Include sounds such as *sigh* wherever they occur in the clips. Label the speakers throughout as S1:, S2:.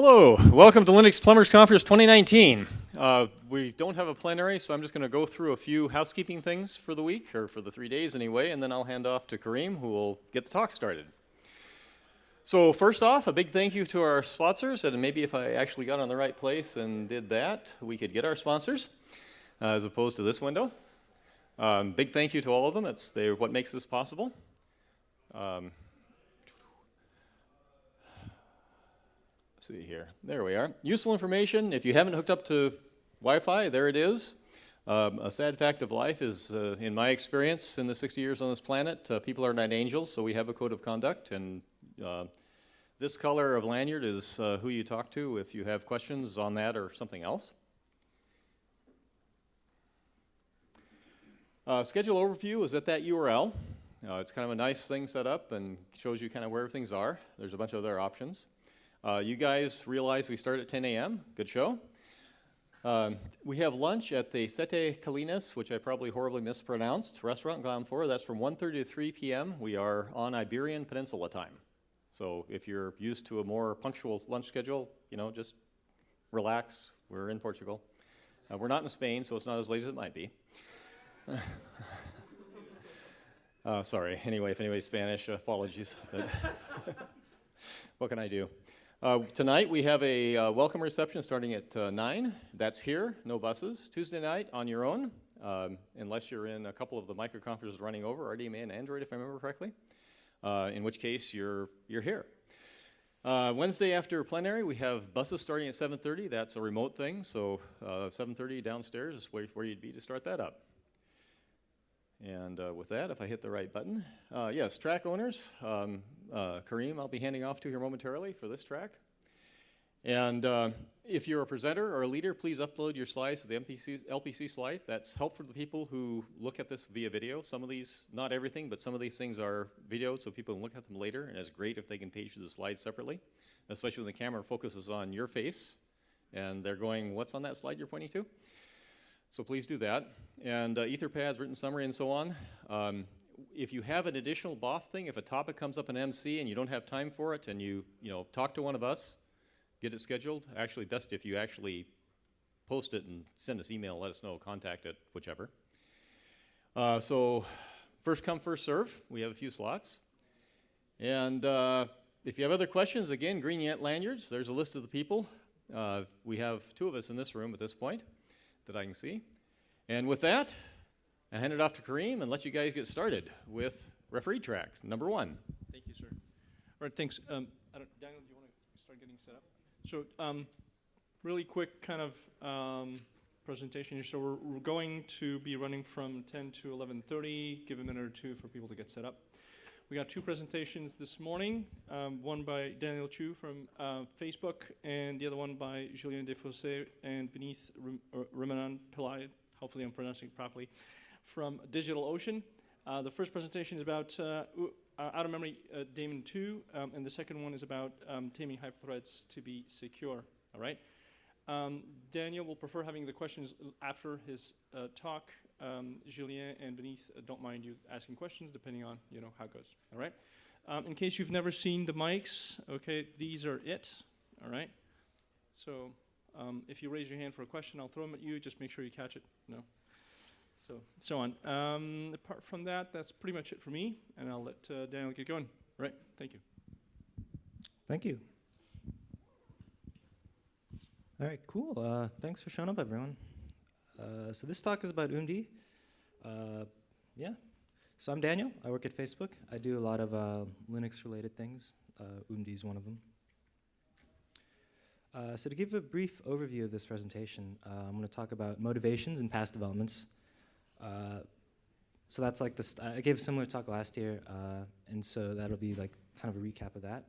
S1: Hello, welcome to Linux Plumbers Conference 2019. Uh, we don't have a plenary, so I'm just going to go through a few housekeeping things for the week, or for the three days anyway, and then I'll hand off to Kareem, who will get the talk started. So first off, a big thank you to our sponsors, and maybe if I actually got on the right place and did that, we could get our sponsors, uh, as opposed to this window. Um, big thank you to all of them. It's they what makes this possible. Um, see here. There we are. Useful information. If you haven't hooked up to Wi-Fi, there it is. Um, a sad fact of life is, uh, in my experience in the 60 years on this planet, uh, people are not angels, so we have a code of conduct. And uh, this color of lanyard is uh, who you talk to if you have questions on that or something else. Uh, schedule overview is at that URL. Uh, it's kind of a nice thing set up and shows you kind of where things are. There's a bunch of other options. Uh, you guys realize we start at 10 a.m. Good show. Um, we have lunch at the Sete Calinas, which I probably horribly mispronounced, restaurant gone for. That's from 1.30 to 3 p.m. We are on Iberian Peninsula time. So if you're used to a more punctual lunch schedule, you know, just relax. We're in Portugal. Uh, we're not in Spain, so it's not as late as it might be. *laughs* uh, sorry. Anyway, if anybody's Spanish, apologies. *laughs* *laughs* what can I do? Uh, tonight we have a uh, welcome reception starting at uh, 9. That's here, no buses. Tuesday night on your own, um, unless you're in a couple of the microconferences running over, RDMA and Android if I remember correctly, uh, in which case you're, you're here. Uh, Wednesday after plenary we have buses starting at 7.30. That's a remote thing, so 7.30 uh, downstairs is where, where you'd be to start that up. And uh, with that, if I hit the right button, uh, yes, track owners, um, uh, Kareem, I'll be handing off to here momentarily for this track. And uh, if you're a presenter or a leader, please upload your slides to the MPC, LPC slide. That's helpful for the people who look at this via video. Some of these, not everything, but some of these things are videoed so people can look at them later, and it's great if they can page through the slides separately, especially when the camera focuses on your face and they're going, what's on that slide you're pointing to? So please do that. And uh, Etherpad's written summary and so on. Um, if you have an additional BOF thing, if a topic comes up in MC and you don't have time for it and you, you know, talk to one of us, get it scheduled. Actually, best if you actually post it and send us email, let us know, contact it, whichever. Uh, so first come, first serve. We have a few slots. And uh, if you have other questions, again, Green Lanyards, there's a list of the people. Uh, we have two of us in this room at this point that I can see. And with that, I hand it off to Kareem and let you guys get started with referee track number one.
S2: Thank you, sir. All right, thanks. Um, Daniel, do you want to start getting set up? So, um, really quick kind of um, presentation here. So we're, we're, going to be running from 10 to 11.30, give a minute or two for people to get set up. We got two presentations this morning, um, one by Daniel Xu from uh, Facebook and the other one by Julien Desfossés and Vineeth Remanan Pillai, hopefully I'm pronouncing it properly, from DigitalOcean. Uh, the first presentation is about uh, uh out of memory uh, daemon 2, um, and the second one is about um, taming hyperthreads to be secure, all right? Um, Daniel will prefer having the questions after his uh, talk, um, Julien and uh, don't mind you asking questions depending on you know how it goes. All right. Um, in case you've never seen the mics, okay, these are it. All right. So um, if you raise your hand for a question, I'll throw them at you. Just make sure you catch it. No. So so on. Um, apart from that, that's pretty much it for me, and I'll let uh, Daniel get going. All right. Thank you.
S3: Thank you. All right, cool. Uh, thanks for showing up, everyone. Uh, so this talk is about oomd. Uh, yeah. So I'm Daniel. I work at Facebook. I do a lot of uh, Linux-related things. Uh, oomd is one of them. Uh, so to give a brief overview of this presentation, I'm going to talk about motivations and past developments. So that's like this. I gave a similar talk last year, and so that'll be like kind of a recap of that.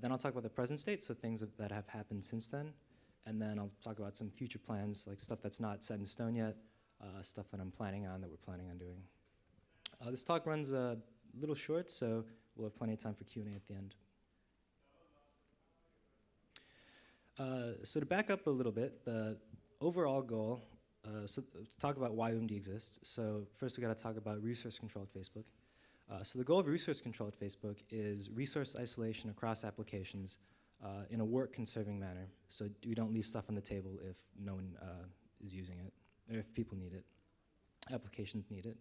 S3: then I'll talk about the present state, so things that have happened since then and then I'll talk about some future plans, like stuff that's not set in stone yet, uh, stuff that I'm planning on, that we're planning on doing. Uh, this talk runs a little short, so we'll have plenty of time for Q&A at the end. Uh, so to back up a little bit, the overall goal, uh, so to talk about why oomd exists, so first we gotta talk about resource control at Facebook. Uh, so the goal of resource control at Facebook is resource isolation across applications uh, in a work-conserving manner. So we don't leave stuff on the table if no one uh, is using it, or if people need it, applications need it.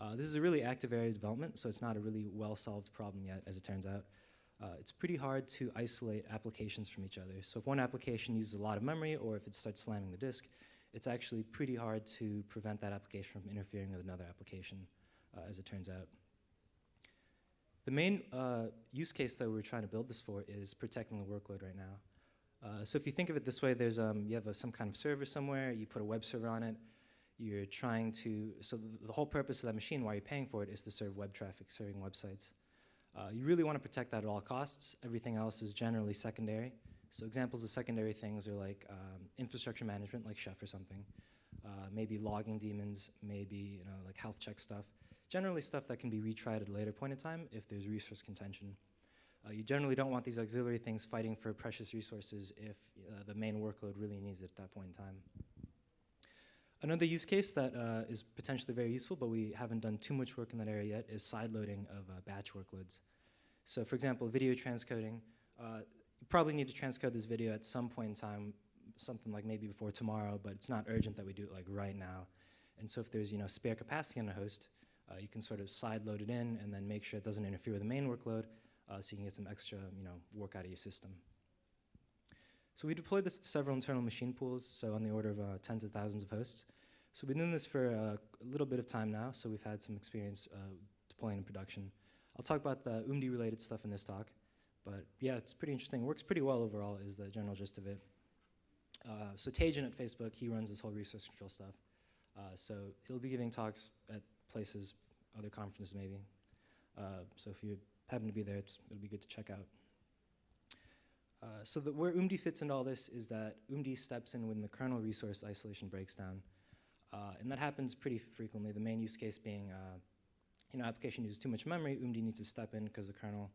S3: Uh, this is a really active area of development, so it's not a really well-solved problem yet, as it turns out. Uh, it's pretty hard to isolate applications from each other. So if one application uses a lot of memory, or if it starts slamming the disk, it's actually pretty hard to prevent that application from interfering with another application, uh, as it turns out. The main uh, use case that we're trying to build this for is protecting the workload right now. Uh, so if you think of it this way, there's um, you have a, some kind of server somewhere, you put a web server on it, you're trying to, so the, whole purpose of that machine, while you're paying for it, is to serve web traffic, serving websites. Uh, you really want to protect that at all costs. Everything else is generally secondary. So examples of secondary things are like um, infrastructure management, like Chef or something. Uh, maybe logging daemons, maybe you know like health check stuff. Generally stuff that can be retried at a later point in time if there's resource contention. Uh, you generally don't want these auxiliary things fighting for precious resources if uh, the main workload really needs it at that point in time. Another use case that uh, is potentially very useful, but we haven't done too much work in that area yet, is sideloading of uh, batch workloads. So for example, video transcoding. Uh, probably need to transcode this video at some point in time, something like maybe before tomorrow, but it's not urgent that we do it like right now. And so if there's you know spare capacity on a host, uh, you can sort of side load it in and then make sure it doesn't interfere with the main workload, uh, so you can get some extra you know work out of your system. So we deployed this to several internal machine pools, so on the order of uh, tens of thousands of hosts. So we've been doing this for uh, a little bit of time now, so we've had some experience uh, deploying in production. I'll talk about the oomd related stuff in this talk, but yeah, it's pretty interesting. Works pretty well overall is the general gist of it. Uh, so Tejun at Facebook, he runs this whole resource control stuff. Uh, so he'll be giving talks at places, other conferences maybe. Uh, so if you happen to be there, it'll be good to check out. Uh, so the, where oomd fits into all this is that oomd steps in when the kernel resource isolation breaks down. Uh, and that happens pretty frequently, the main use case being, uh, you know, application uses too much memory, oomd needs to step in because the kernel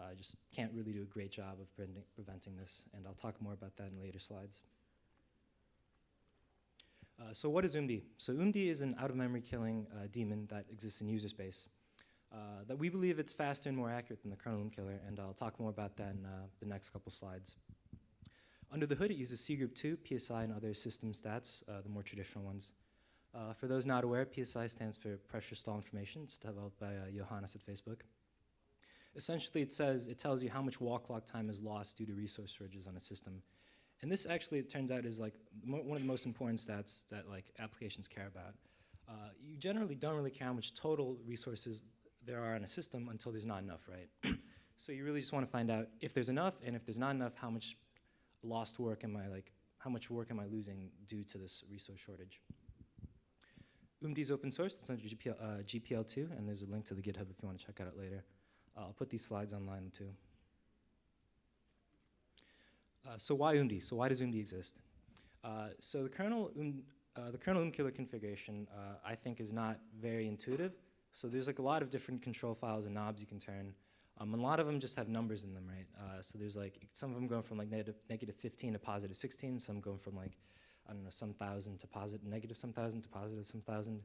S3: uh, just can't really do a great job of preventing, preventing this, and I'll talk more about that in later slides. Uh, so what is oomd? So oomd is an out-of-memory killing uh, that exists in user space. Uh, that we believe it's faster and more accurate than the kernel killer, and I'll talk more about that in uh, the next couple slides. Under the hood, it uses cgroup 2, PSI, and other system stats, uh, the more traditional ones. For those not aware, PSI stands for Pressure Stall Information. It's developed by Johannes at Facebook. Essentially, it says, it tells you how much wall clock time is lost due to resource shortages on a system. And this actually, it turns out, is like one of the most important stats that like applications care about. Uh, you generally don't really care how much total resources there are in a system until there's not enough, right? *clears throat* so you really just want to find out if there's enough, and if there's not enough, how much lost work am I like, how much work am I losing due to this resource shortage? oomd is open source, it's under GPL, uh, GPL2, and there's a link to the GitHub if you want to check it out later. I'll put these slides online too. Uh, so why oomd? So why does oomd exist? Uh, so the kernel, um, uh, the kernel OOM killer configuration, uh, I think, is not very intuitive. So there's like a lot of different control files and knobs you can turn. Um, a lot of them just have numbers in them, right? Uh, so there's like, some of them going from like negative, negative 15 to positive 16, some going from like, I don't know, some thousand to positive, negative some thousand to positive some thousand.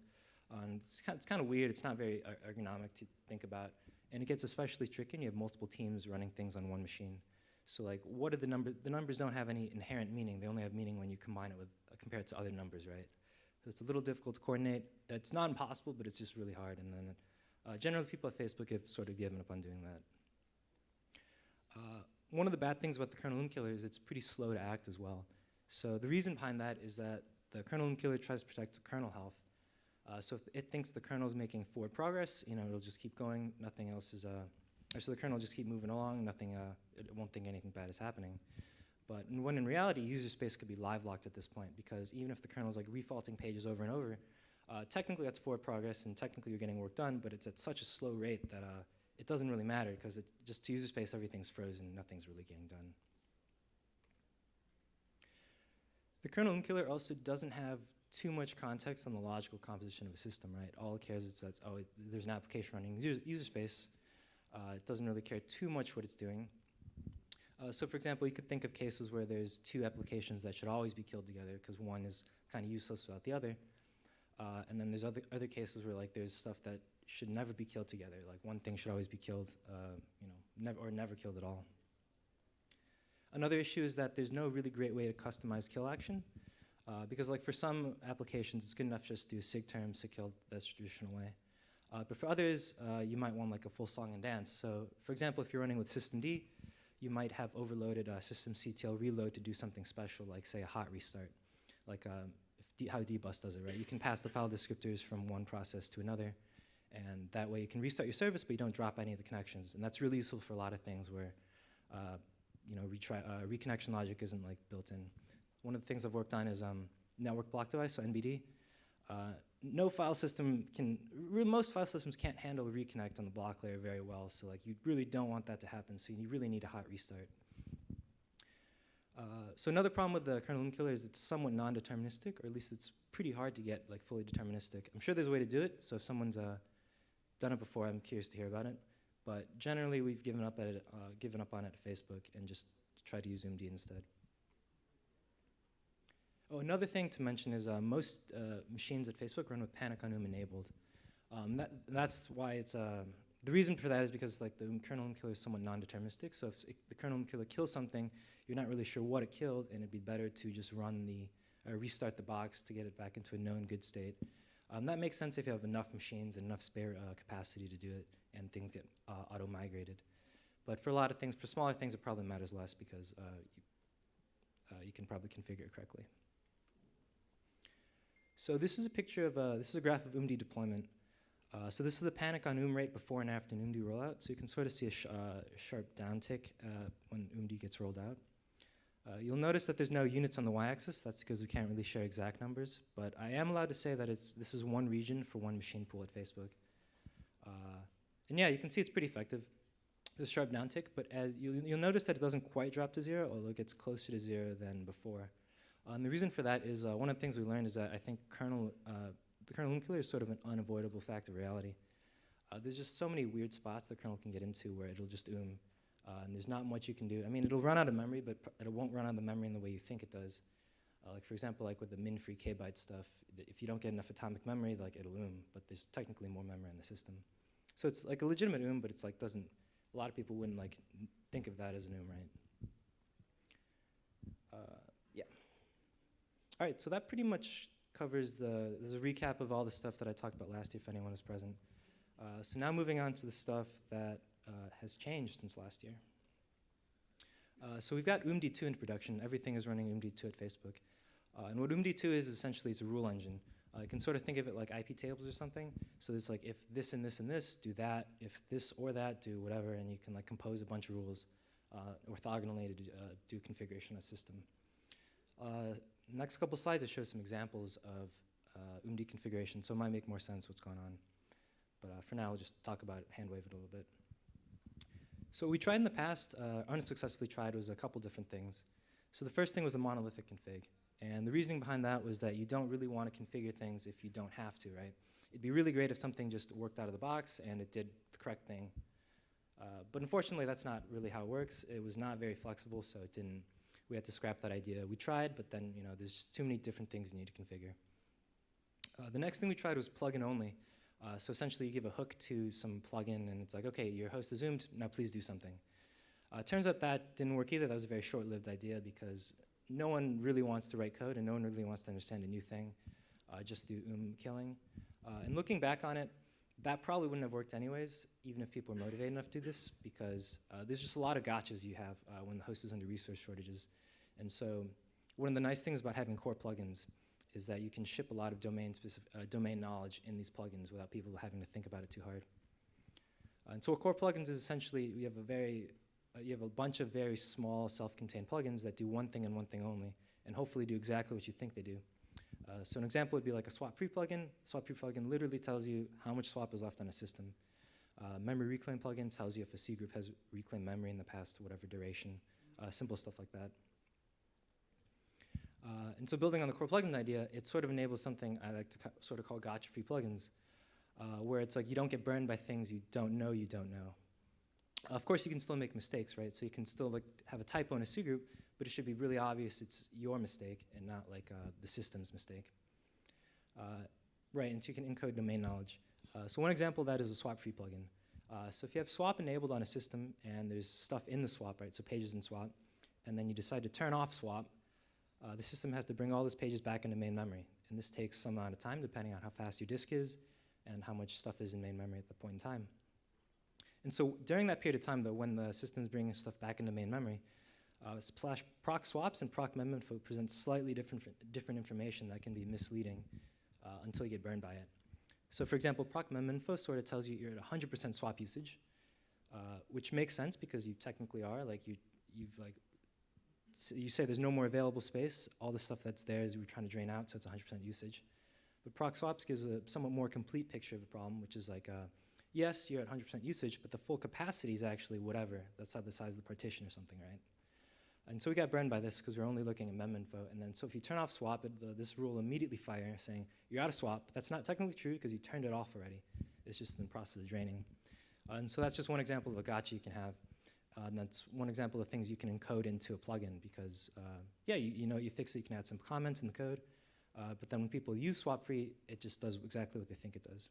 S3: It's, kind, it's kind of weird, it's not very ergonomic to think about. And it gets especially tricky when you have multiple teams running things on one machine. So like, what are the numbers? The numbers don't have any inherent meaning. They only have meaning when you combine it with, uh, compare it to other numbers, right? So it's a little difficult to coordinate. It's not impossible, but it's just really hard. And then uh, generally people at Facebook have sort of given up on doing that. Uh, one of the bad things about the kernel killer is it's pretty slow to act as well. So the reason behind that is that the kernel killer tries to protect kernel health. Uh, so if it thinks the kernel is making forward progress, you know, it'll just keep going. Nothing else is, uh, so the kernel will just keep moving along. Nothing, uh, it won't think anything bad is happening. But when in reality, user space could be live locked at this point because even if the kernel is like refaulting pages over and over, uh, technically that's forward progress and technically you're getting work done, but it's at such a slow rate that uh, it doesn't really matter because just to user space everything's frozen, nothing's really getting done. The kernel killer also doesn't have too much context on the logical composition of a system, right? All it cares is that, oh, it, there's an application running user, user space. Uh, it doesn't really care too much what it's doing. Uh, so for example, you could think of cases where there's two applications that should always be killed together because one is kind of useless without the other. Uh, and then there's other, other cases where like there's stuff that should never be killed together. Like one thing should always be killed, uh, you know, never or never killed at all. Another issue is that there's no really great way to customize kill action. Uh, because like for some applications, it's good enough just to do sig term, sig kill, that's the traditional way. Uh, but for others, uh, you might want like a full song and dance. So for example, if you're running with systemd, you might have overloaded uh, systemctl reload to do something special, like say a hot restart, like um, if D, how dbus does it, right? You can pass the file descriptors from one process to another, and that way you can restart your service, but you don't drop any of the connections. And that's really useful for a lot of things where, uh, you know, retry, uh, reconnection logic isn't like built in. One of the things I've worked on is um, network block device, so NBD. Uh, no file system can, most file systems can't handle reconnect on the block layer very well, so like you really don't want that to happen, so you really need a hot restart. Uh, so another problem with the kernel killer is it's somewhat non-deterministic, or at least it's pretty hard to get like fully deterministic. I'm sure there's a way to do it, so if someone's uh, done it before, I'm curious to hear about it. But generally, we've given up at it, uh, given up on it at Facebook and just tried to use oomd instead. Oh, another thing to mention is uh, most uh, machines at Facebook run with panic on UM enabled. Um, that, that's why it's, uh, the reason for that is because like the kernel killer is somewhat non-deterministic. So if it, the kernel killer kills something, you're not really sure what it killed, and it'd be better to just run the, uh, restart the box to get it back into a known good state. Um, that makes sense if you have enough machines and enough spare uh, capacity to do it, and things get uh, auto-migrated. But for a lot of things, for smaller things, it probably matters less because you, you can probably configure it correctly. So this is a picture of, uh, this is a graph of oomd deployment. Uh, so this is the panic on UM rate before and after an oomd rollout. So you can sort of see a sh uh, sharp downtick uh, when oomd gets rolled out. Uh, you'll notice that there's no units on the y-axis. That's because we can't really share exact numbers. But I am allowed to say that it's, this is one region for one machine pool at Facebook. Uh, and yeah, you can see it's pretty effective. A sharp downtick, but as you'll, you'll notice that it doesn't quite drop to zero, although it gets closer to zero than before. And the reason for that is uh, one of the things we learned is that I think kernel, uh, the kernel killer is sort of an unavoidable fact of reality. Uh, there's just so many weird spots the kernel can get into where it'll just oom, uh, and there's not much you can do. I mean, it'll run out of memory, but it won't run out of memory in the way you think it does. Uh, like for example, like with the min-free kbyte stuff, if you don't get enough atomic memory, like it'll oom, but there's technically more memory in the system. So it's like a legitimate oom, but it's like doesn't. A lot of people wouldn't like think of that as an oom, right? Uh, yeah. All right, so that pretty much covers the, this is a recap of all the stuff that I talked about last year if anyone was present. Uh, so now moving on to the stuff that uh, has changed since last year. Uh, so we've got UMD2 in production. Everything is running UMD2 at Facebook. Uh, and what UMD2 is essentially is a rule engine. Uh, you can sort of think of it like IP tables or something. So it's like if this and this and this, do that. If this or that, do whatever. And you can like compose a bunch of rules uh, orthogonally to do, do configuration of a system. Next couple slides, I show some examples of uh, oomd configuration, so it might make more sense what's going on. But uh, for now, we'll just talk about it, hand wave it a little bit. So we tried in the past, uh, unsuccessfully tried, was a couple different things. So the first thing was a monolithic config. And the reasoning behind that was that you don't really want to configure things if you don't have to, right? It'd be really great if something just worked out of the box and it did the correct thing. Uh, but unfortunately, that's not really how it works. It was not very flexible, so it didn't we had to scrap that idea. We tried, but then you know there's just too many different things you need to configure. Uh, the next thing we tried was plugin only. Uh, so essentially, you give a hook to some plugin, and it's like, okay, your host is zoomed. Now please do something. Uh, turns out that didn't work either. That was a very short-lived idea because no one really wants to write code, and no one really wants to understand a new thing. Uh, just do um killing. Uh, and looking back on it, that probably wouldn't have worked anyways, even if people were motivated enough to do this, because uh, there's just a lot of gotchas you have uh, when the host is under resource shortages. And so one of the nice things about having core plugins is that you can ship a lot of domain, specific, uh, domain knowledge in these plugins without people having to think about it too hard. Uh, and so a core plugins is essentially, we have a very, uh, you have a bunch of very small self-contained plugins that do one thing and one thing only, and hopefully do exactly what you think they do. Uh, so an example would be like a swap free plugin. Swap free plugin literally tells you how much swap is left on a system. Uh, memory reclaim plugin tells you if a C group has reclaimed memory in the past to whatever duration. Uh, simple stuff like that. Uh, and so building on the core plugin idea, it sort of enables something I like to sort of call gotcha-free plugins, uh, where it's like you don't get burned by things you don't know you don't know. of course, you can still make mistakes, right? So you can still like have a typo in a C group, but it should be really obvious it's your mistake and not like uh, the system's mistake. Uh, right, and so you can encode domain knowledge. Uh, so one example of that is a swap free plugin. Uh, so if you have swap enabled on a system and there's stuff in the swap, right, so pages in swap, and then you decide to turn off swap, uh, the system has to bring all those pages back into main memory. And this takes some amount of time depending on how fast your disk is and how much stuff is in main memory at the point in time. And so during that period of time, though, when the system's bringing stuff back into main memory, uh, slash proc swaps and proc meminfo present slightly different, different information that can be misleading uh, until you get burned by it. So for example, proc meminfo sort of tells you you're at 100% swap usage, uh, which makes sense because you technically are. Like you, you've like, you say there's no more available space. All the stuff that's there is we're trying to drain out, so it's 100% usage. But proc swaps gives a somewhat more complete picture of the problem, which is like, uh, yes, you're at 100% usage, but the full capacity is actually whatever. That's how the size of the partition or something, right? And so we got burned by this because we're only looking at meminfo. And then so if you turn off swap, it, the, this rule immediately fire saying you're out of swap. That's not technically true because you turned it off already. It's just in the process of draining. Uh, and so that's just one example of a gotcha you can have. Uh, and that's one example of things you can encode into a plugin because, uh, yeah, you, you know, you fix it, you can add some comments in the code. Uh, but then when people use swap free, it just does exactly what they think it does.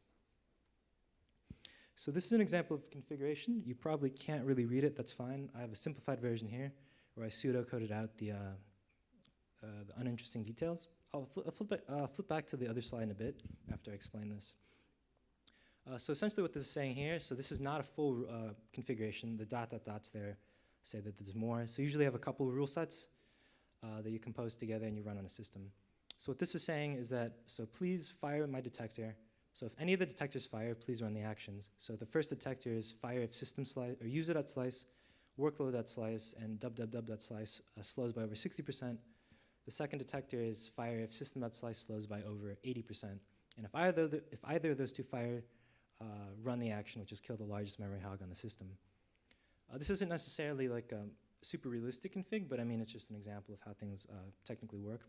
S3: So this is an example of configuration. You probably can't really read it, that's fine. I have a simplified version here where I pseudo-coded out the, uh, uh, the uninteresting details. I'll, fl- I'll flip, uh, flip back to the other slide in a bit after I explain this. Uh, so essentially what this is saying here, so this is not a full uh, configuration. The dot dot dots there say that there's more. So usually you have a couple rule sets uh, that you compose together and you run on a system. So what this is saying is that, so please fire my detector. So if any of the detectors fire, please run the actions. So the first detector is fire if system slice, or user.slice, workload.slice, and www.slice uh, slows by over 60%. The second detector is fire if system.slice slows by over 80%. And if either, the, if either of those two fire, uh, run the action, which is kill the largest memory hog on the system. Uh, this isn't necessarily like a super realistic config, but I mean, it's just an example of how things uh, technically work.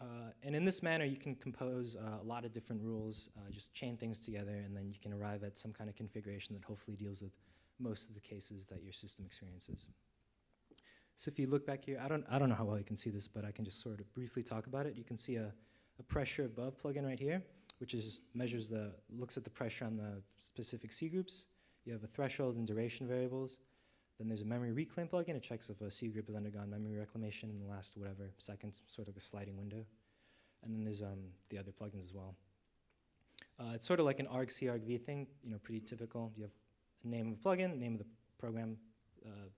S3: Uh, and in this manner, you can compose uh, a lot of different rules, uh, just chain things together, and then you can arrive at some kind of configuration that hopefully deals with most of the cases that your system experiences. So if you look back here, I don't, I don't know how well you can see this, but I can just sort of briefly talk about it. You can see a, a pressure above plugin right here, which is measures the, looks at the pressure on the specific C groups. You have a threshold and duration variables. Then there's a memory reclaim plugin. It checks if a C group has undergone memory reclamation in the last whatever seconds, sort of a sliding window. And then there's um, the other plugins as well. Uh, it's sort of like an argc argv thing, you know, pretty typical. You have name of the plugin, name of the program, uh,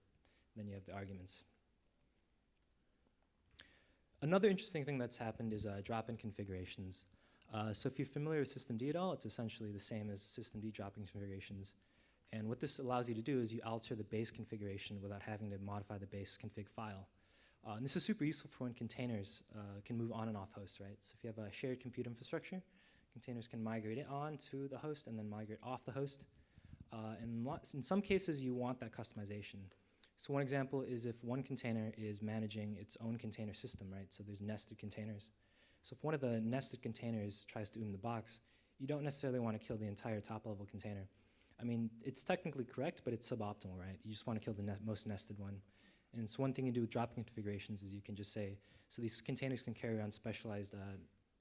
S3: then you have the arguments. Another interesting thing that's happened is uh, drop-in configurations. Uh, so if you're familiar with systemd at all, it's essentially the same as systemd drop-in configurations. And what this allows you to do is you alter the base configuration without having to modify the base config file. Uh, and this is super useful for when containers uh, can move on and off hosts, right? So if you have a shared compute infrastructure, containers can migrate it on to the host and then migrate off the host. Uh, and lots, in some cases, you want that customization. So one example is if one container is managing its own container system, right? So there's nested containers. So if one of the nested containers tries to oom the box, you don't necessarily want to kill the entire top level container. I mean, it's technically correct, but it's suboptimal, right? You just want to kill the ne most nested one. And so one thing you do with drop-in configurations is you can just say, so these containers can carry on specialized uh,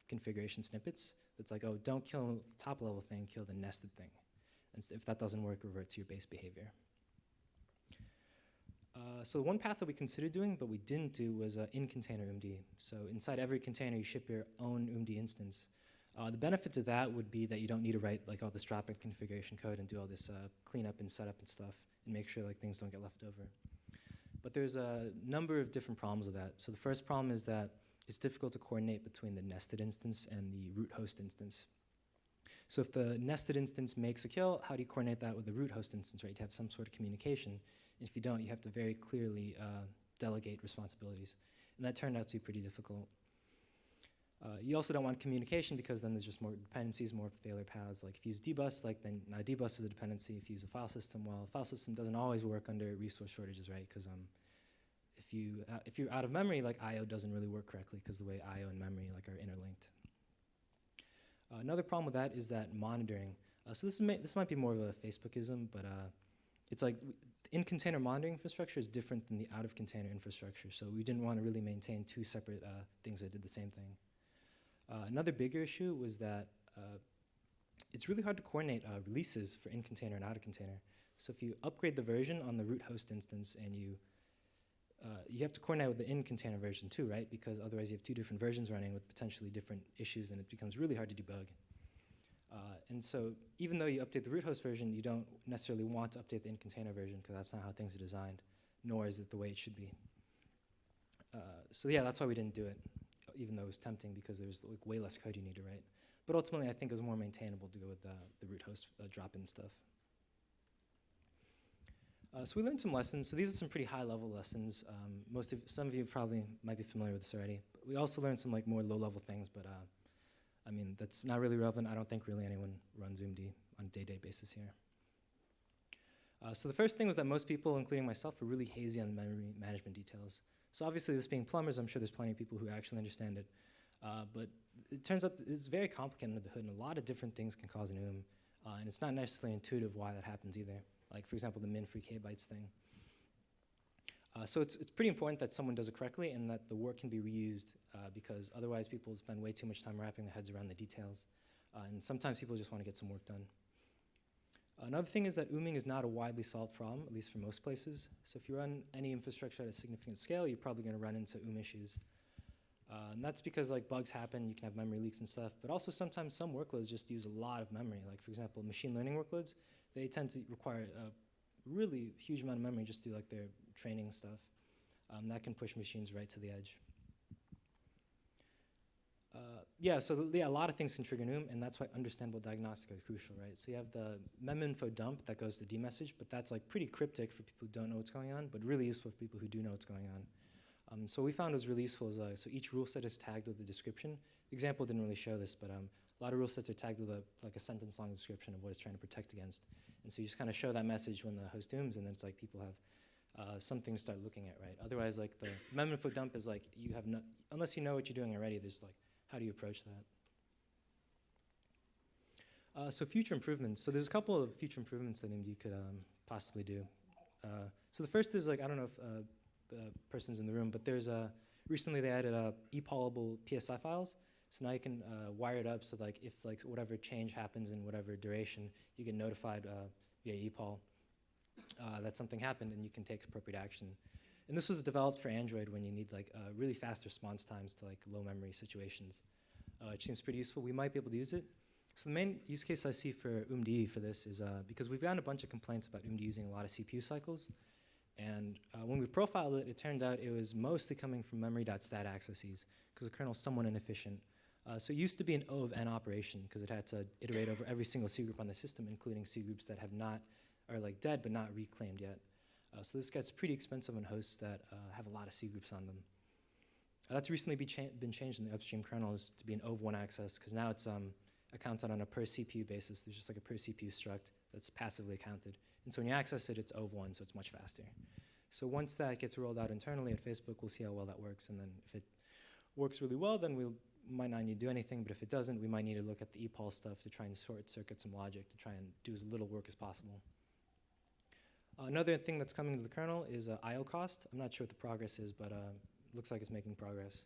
S3: configuration snippets. That's like, oh, don't kill the top level thing, kill the nested thing. And if that doesn't work, revert to your base behavior. Uh, so one path that we considered doing, but we didn't do, was uh, in-container oomd. So inside every container, you ship your own oomd instance. Uh, the benefit to that would be that you don't need to write like all this drop-in configuration code and do all this uh, cleanup and setup and stuff, and make sure like things don't get left over. But there's a number of different problems with that. So the first problem is that it's difficult to coordinate between the nested instance and the root host instance. So if the nested instance makes a kill, how do you coordinate that with the root host instance, right? You have some sort of communication. If you don't, you have to very clearly uh, delegate responsibilities. And that turned out to be pretty difficult. Uh, you also don't want communication because then there's just more dependencies, more failure paths. Like if you use dbus, like then now dbus is a dependency. If you use a file system, well, a file system doesn't always work under resource shortages, right? Because um, if you uh, if you're out of memory, like I/O doesn't really work correctly because the way I/O and memory like are interlinked. Uh, another problem with that is that monitoring. Uh, so this may, this might be more of a Facebookism, but uh, it's like in container monitoring infrastructure is different than the out of container infrastructure. So we didn't want to really maintain two separate uh, things that did the same thing. Uh, another bigger issue was that uh, it's really hard to coordinate releases for in container and out of container. So if you upgrade the version on the root host instance and you uh, you have to coordinate with the in-container version too, right? Because otherwise you have two different versions running with potentially different issues and it becomes really hard to debug. Uh, and so even though you update the root host version, you don't necessarily want to update the in-container version because that's not how things are designed, nor is it the way it should be. Uh, so yeah, that's why we didn't do it, even though it was tempting because there was like way less code you need to write. But ultimately, I think it was more maintainable to go with the, the root host drop-in stuff. Uh, so we learned some lessons. So these are some pretty high-level lessons. Um, most of some of you probably might be familiar with this already. But we also learned some like more low-level things. But uh, I mean, that's not really relevant. I don't think really anyone runs oomd on a day-to-day basis here. Uh, so the first thing was that most people, including myself, were really hazy on the memory management details. So obviously, this being plumbers, I'm sure there's plenty of people who actually understand it. Uh, but it turns out it's very complicated under the hood, and a lot of different things can cause an OOM. Uh, and it's not necessarily intuitive why that happens either. Like, for example, the min free k bytes thing. Uh, so it's, it's pretty important that someone does it correctly and that the work can be reused uh, because otherwise people spend way too much time wrapping their heads around the details. Uh, and sometimes people just want to get some work done. Another thing is that ooming is not a widely solved problem, at least for most places. So if you run any infrastructure at a significant scale, you're probably going to run into oom issues. Uh, and that's because like bugs happen, you can have memory leaks and stuff, but also sometimes some workloads just use a lot of memory. Like for example, machine learning workloads, they tend to require a really huge amount of memory just to do like their training stuff. Um, that can push machines right to the edge. Uh, yeah, so yeah, a lot of things can trigger NOOM, and that's why understandable diagnostic are crucial, right? So you have the meminfo dump that goes to dmesg, but that's like pretty cryptic for people who don't know what's going on, but really useful for people who do know what's going on. Um, so we found it was really useful is, uh, so each rule set is tagged with a description. The example didn't really show this, but um, a lot of rule sets are tagged with a, like a sentence long description of what it's trying to protect against. And so you just kind of show that message when the host dooms, and then it's like people have uh, something to start looking at, right? Otherwise, like the meminfo dump is like you have no, unless you know what you're doing already, there's like, how do you approach that? Uh, so future improvements. So there's a couple of future improvements that oomd could um, possibly do. Uh, so the first is like, I don't know if uh, the person's in the room, but there's a, recently they added uh, epollable PSI files. So now you can uh, wire it up so like if like whatever change happens in whatever duration, you get notified uh, via epoll uh, that something happened and you can take appropriate action. And this was developed for Android when you need like uh, really fast response times to like low memory situations. Uh, it seems pretty useful. We might be able to use it. So the main use case I see for oomd for this is uh, because we've gotten a bunch of complaints about oomd using a lot of CPU cycles. And uh, when we profiled it, it turned out it was mostly coming from memory.stat accesses because the kernel's somewhat inefficient. Uh, so it used to be an O of N operation because it had to iterate over every single C group on the system, including C groups that have not, are like dead but not reclaimed yet. Uh, so this gets pretty expensive on hosts that uh, have a lot of C groups on them. Uh, that's recently be cha been changed in the upstream kernels to be an O of one access because now it's um, accounted on a per CPU basis. There's just like a per CPU struct that's passively accounted. And so when you access it, it's O of one, so it's much faster. So once that gets rolled out internally at Facebook, we'll see how well that works. And then if it works really well, then we'll might not need to do anything, but if it doesn't, we might need to look at the epoll stuff to try and short circuit some logic to try and do as little work as possible. Uh, another thing that's coming to the kernel is uh, I.O. cost. I'm not sure what the progress is, but uh, looks like it's making progress.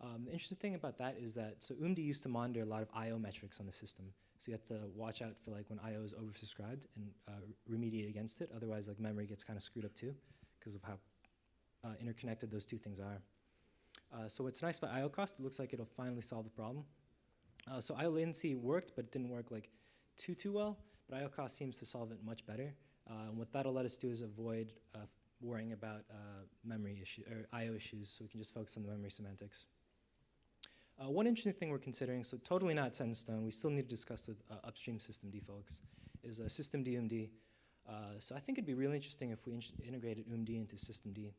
S3: Um, the interesting thing about that is that, so UMD used to monitor a lot of I.O. metrics on the system. So you have to watch out for like when I.O. is oversubscribed and uh, remediate against it. Otherwise, like memory gets kind of screwed up too because of how uh, interconnected those two things are. Uh, so what's nice about I.O. cost, it looks like it'll finally solve the problem. Uh, so I.O. latency worked, but it didn't work like too, too well. But I.O. cost seems to solve it much better. Uh, and what that'll let us do is avoid uh, worrying about uh, memory issue or I/O issues, so we can just focus on the memory semantics. Uh, one interesting thing we're considering, so totally not set in stone, we still need to discuss with upstream systemd folks, is uh, system DMD. so I think it'd be really interesting if we in integrated oomd into systemd,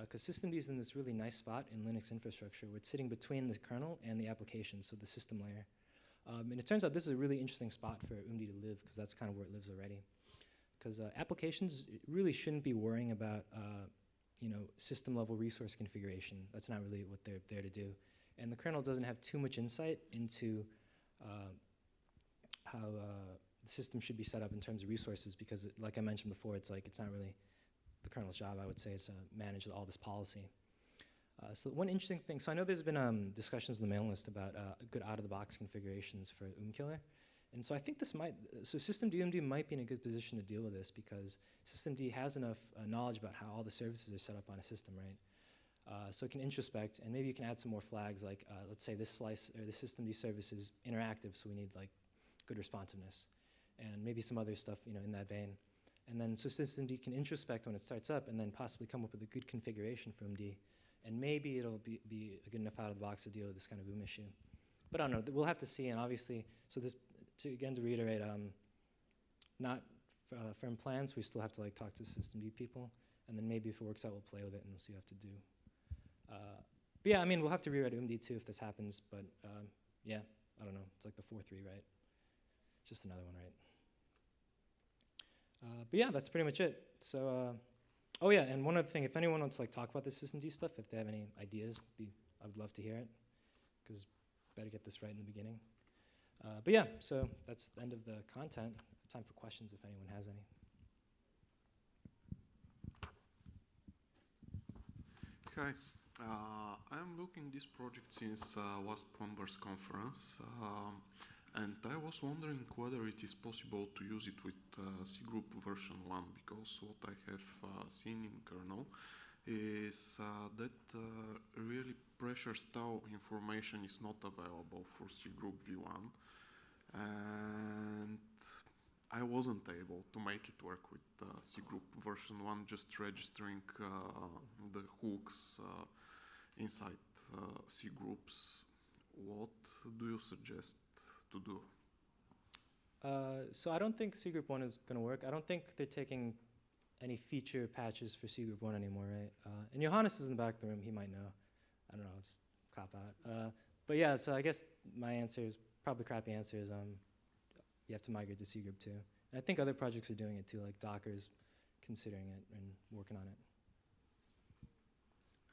S3: because systemd is in this really nice spot in Linux infrastructure where it's sitting between the kernel and the application, so the system layer. Um, and it turns out this is a really interesting spot for oomd to live, because that's kind of where it lives already because uh, applications really shouldn't be worrying about uh, you know system level resource configuration. That's not really what they're there to do. And the kernel doesn't have too much insight into uh, how uh, the system should be set up in terms of resources because, it, like I mentioned before, it's like it's not really the kernel's job. I would say to manage all this policy. Uh, so one interesting thing, so I know there's been um, discussions in the mailing list about uh, good out-of-the-box configurations for OOM killer. And so I think this might, so System UMD might be in a good position to deal with this because systemd has enough uh, knowledge about how all the services are set up on a system, right? Uh, so it can introspect, and maybe you can add some more flags, like uh, let's say this slice or the systemd service is interactive, so we need like good responsiveness, and maybe some other stuff, you know, in that vein. And then so systemd can introspect when it starts up, and then possibly come up with a good configuration for oomd, and maybe it'll be, be good enough out of the box to deal with this kind of boom issue. But I don't know. We'll have to see, and obviously, so this to again to reiterate, um, not uh, firm plans. We still have to like talk to systemd people, and then maybe if it works out, we'll play with it and we'll see what we have to do. Uh, but yeah, I mean, we'll have to rewrite oomd too if this happens. But um, yeah, I don't know. It's like the four three, right? Just another one, right? Uh, but yeah, that's pretty much it. So, uh, oh yeah, and one other thing, if anyone wants to like talk about the systemd stuff, if they have any ideas, be I would love to hear it, because better get this right in the beginning. Uh, but yeah, so that's the end of the content. Time for questions if anyone has any.
S4: Hi, uh, I'm looking this project since uh, last Converse conference, um, and I was wondering whether it is possible to use it with uh, C Group version 1, because what I have uh, seen in kernel is uh, that uh, really pressure style information is not available for cgroup Group v1, and I wasn't able to make it work with uh, C Group version 1, just registering uh, the hooks uh, inside uh, C What do you suggest to do?
S3: Uh, so I don't think C Group 1 is going to work. I don't think they're taking any feature patches for C Group 1 anymore, right? Uh, and Johannes is in the back of the room. He might know. I don't know, just cop out. Uh, but yeah, so I guess my answer is probably crappy answer is um, you have to migrate to C Group 2. And I think other projects are doing it too, like Docker's considering it and working on it.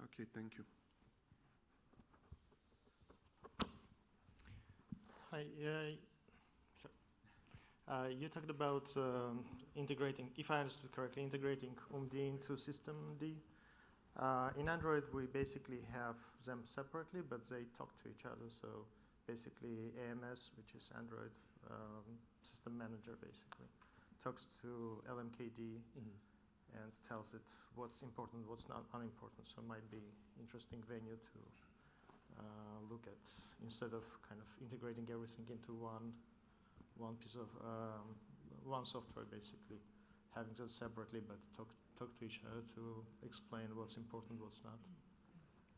S4: Okay, thank you.
S5: Hi, uh, uh, you talked about um, integrating, if I understood correctly, integrating oomd into systemd. Uh, in Android, we basically have them separately, but they talk to each other. So basically, AMS, which is Android um, System Manager, basically talks to LMKD and tells it what's important, what's not unimportant. So it might be interesting venue to uh, look at instead of kind of integrating everything into one one piece of um, one software basically having them separately but talk talk to each other to explain what's important what's not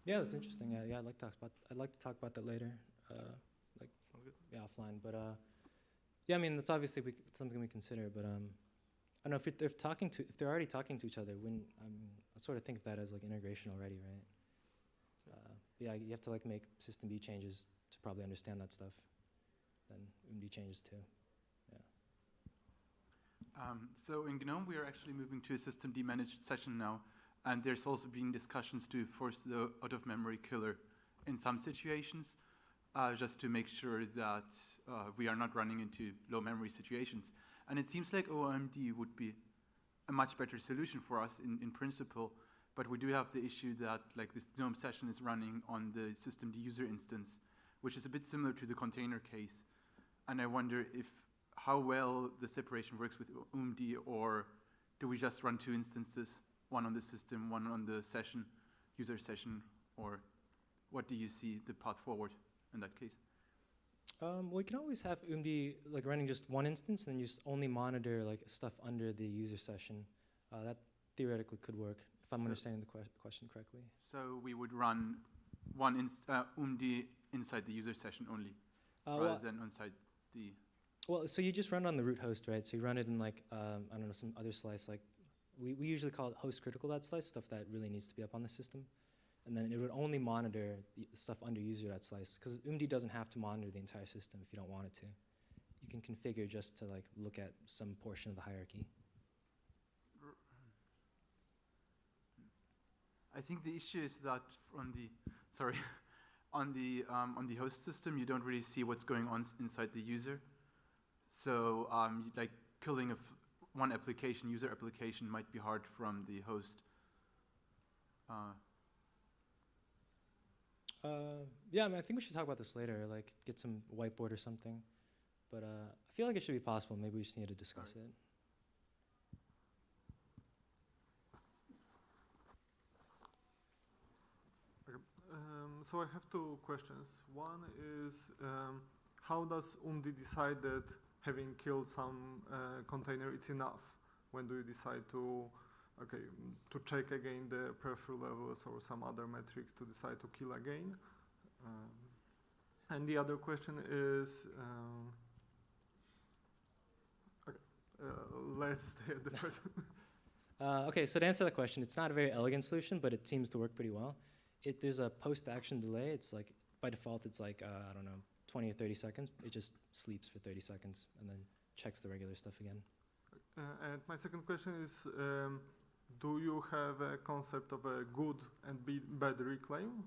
S3: Yeah, that's interesting. Yeah, yeah, I'd like to talk about. I'd like to talk about that later, uh, like yeah, offline. But uh, yeah, I mean that's obviously we, something we consider. But um, I don't know if it, if talking to if they're already talking to each other, when um, I sort of think of that as like integration already, right? Yeah, you have to like make system B changes to probably understand that stuff. Then oomd changes too.
S6: Um, so in GNOME, we are actually moving to a system D managed session now, and there's also been discussions to force the out-of-memory killer in some situations, uh, just to make sure that uh, we are not running into low memory situations. And it seems like oomd would be a much better solution for us in, in principle, but we do have the issue that like this GNOME session is running on the systemd user instance, which is a bit similar to the container case. And I wonder if how well the separation works with oomd, or do we just run two instances, one on the system, one on the session, user session, or what do you see the path forward in that case?
S3: Um, we can always have oomd like running just one instance, and then you just only monitor like stuff under the user session. Uh, that theoretically could work I'm
S6: So-
S3: understanding the que- question correctly.
S6: So we would run one inst uh, oomd inside the user session only,
S3: Uh,
S6: rather
S3: well,
S6: than inside the.
S3: well, so you just run on the root host, right? So you run it in like um, I don't know some other slice. Like we, we usually call it host critical that slice stuff that really needs to be up on the system, and then it would only monitor the stuff under user that slice because oomd doesn't have to monitor the entire system if you don't want it to. You can configure just to like look at some portion of the hierarchy.
S6: I think the issue is that on the sorry, *laughs* on the um, on the host system, you don't really see what's going on inside the user. So um, like killing of one application, user application, might be hard from the host. Uh,
S3: Uh, yeah, I, mean, I think we should talk about this later. Like, get some whiteboard or something. But uh, I feel like it should be possible. Maybe we just need to discuss it.
S7: So I have two questions. One is um, how does oomd decide that having killed some uh, container it's enough? When do you decide to okay to check again the pressure levels or some other metrics to decide to kill again? Um, and the other question is. Um, okay, uh, let's *laughs* stay at the first one.
S3: Uh, okay, so to answer that question, it's not a very elegant solution, but it seems to work pretty well. It, there's a post-action delay. It's like, by default, it's like, uh, I don't know, 20 or 30 seconds. It just sleeps for 30 seconds and then checks the regular stuff again.
S7: Uh, and my second question is, um, do you have a concept of a good and bad reclaim?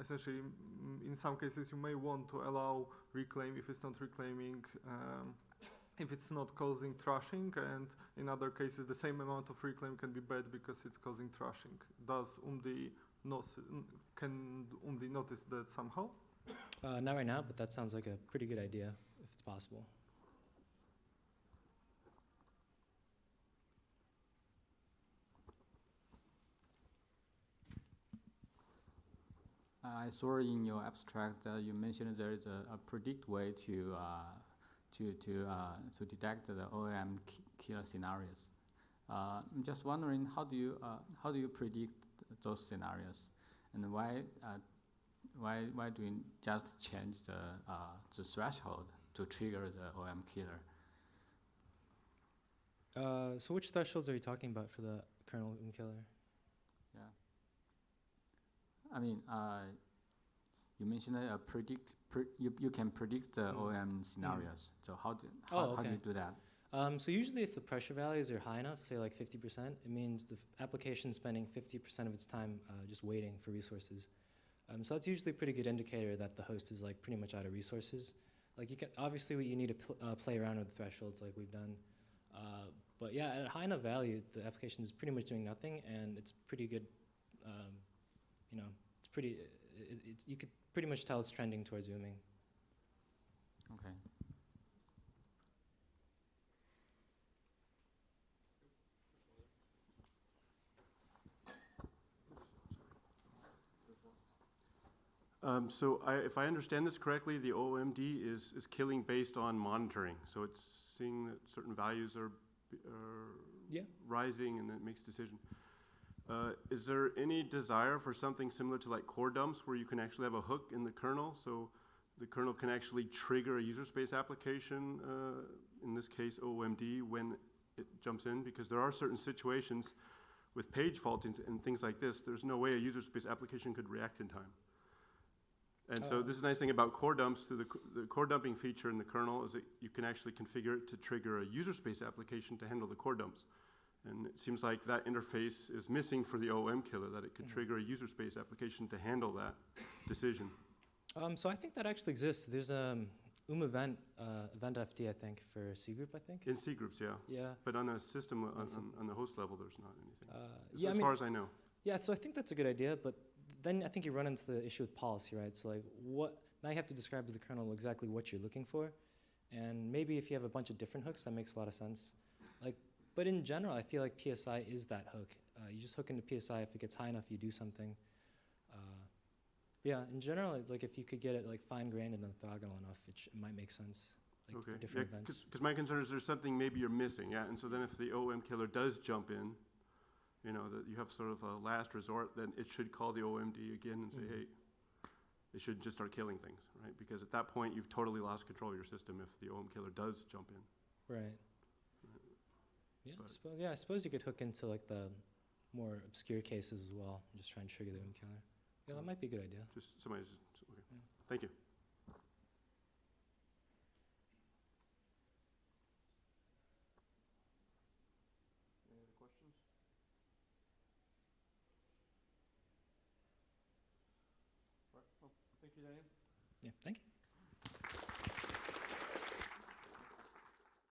S7: Essentially, in some cases, you may want to allow reclaim if it's not reclaiming, um, if it's not causing thrashing, and in other cases, the same amount of reclaim can be bad because it's causing thrashing. Does oomd nos- can only notice that somehow?
S3: Uh, not right now, but that sounds like a pretty good idea if it's possible.
S8: I saw in your abstract that you mentioned there is a, a predict way to uh, to to uh, to detect the OOM killer scenarios. Uh, I'm just wondering how do you uh, how do you predict those scenarios, and why uh, why why do we just change the uh, the threshold to trigger the OOM killer?
S3: Uh, so which thresholds are you talking about for the kernel OOM killer?
S8: Yeah. I mean, uh, you mentioned that uh, predict pre- you you can predict the
S7: Mm.
S8: OOM scenarios. So how do
S3: Oh,
S8: how, how do you do that?
S3: Um, so usually if the pressure values are high enough, say like 50%, it means the application spending 50% of its time uh, just waiting for resources. Um, so that's usually a pretty good indicator that the host is like pretty much out of resources. Like you can, obviously you need to pl- uh, play around with the thresholds like we've done. Uh, but yeah, at a high enough value, the application is pretty much doing nothing and it's pretty good, um, you know, it's pretty, i- i- it's, you could pretty much tell it's trending towards zooming.
S8: Okay.
S9: Um, so I, if I understand this correctly, the oomd is, is killing based on monitoring. So it's seeing that certain values are, are
S3: Yeah.
S9: rising and then it makes decision. Uh, is there any desire for something similar to like core dumps where you can actually have a hook in the kernel? So the kernel can actually trigger a user space application, uh, in this case oomd, when it jumps in? Because there are certain situations with page faulting and things like this, there's no way a user space application could react in time. And so
S3: Oh.
S9: this is a nice thing about core dumps, through the, the core dumping feature in the kernel is that you can actually configure it to trigger a user space application to handle the core dumps. And it seems like that interface is missing for the OOM killer, that it could
S3: Mhm.
S9: trigger a user space application to handle that decision.
S3: Um, so I think that actually exists. There's a um, UM event, uh, event FD, I think, for cgroup, I think.
S9: In cgroups, yeah,
S3: Yeah.
S9: but on a system, on, on, on the host level, there's not anything.
S3: Uh,
S9: As-
S3: I mean,
S9: far as I know.
S3: yeah, so I think that's a good idea, but then I think you run into the issue with policy, right? So like what, now you have to describe to the kernel exactly what you're looking for. And maybe if you have a bunch of different hooks, that makes a lot of sense. Like, but in general, I feel like PSI is that hook. Uh, you just hook into PSI, if it gets high enough, you do something. Uh, yeah, in general, it's like if you could get it like fine grained and orthogonal enough, it, sh- it might make sense. Like
S9: Okay,
S3: for
S9: yeah,
S3: events.
S9: because my concern is there's something maybe you're missing, yeah, and so then if the OOM killer does jump in, you know, that you have sort of a last resort, then it should call the oomd again and say,
S3: Mhm.
S9: hey, it should just start killing things, right? Because at that point, you've totally lost control of your system if the OOM killer does jump in.
S3: Right. Yeah, I suppose, yeah, I suppose you could hook into like the more obscure cases as well, and just try and trigger the OOM killer. Yeah, that might be a good idea.
S9: Just, somebody just, okay,
S3: Yeah.
S9: thank you.
S2: Any other questions? Right, well, thank you, Daniel.
S3: Yeah, thank you.